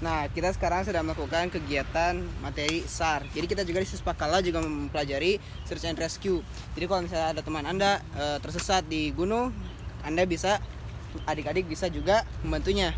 Nah, kita sekarang sedang melakukan kegiatan materi SAR. Jadi kita juga di Suspakala juga mempelajari search and rescue. Jadi kalau misalnya ada teman Anda e, tersesat di gunung, Anda bisa adik-adik bisa juga membantunya.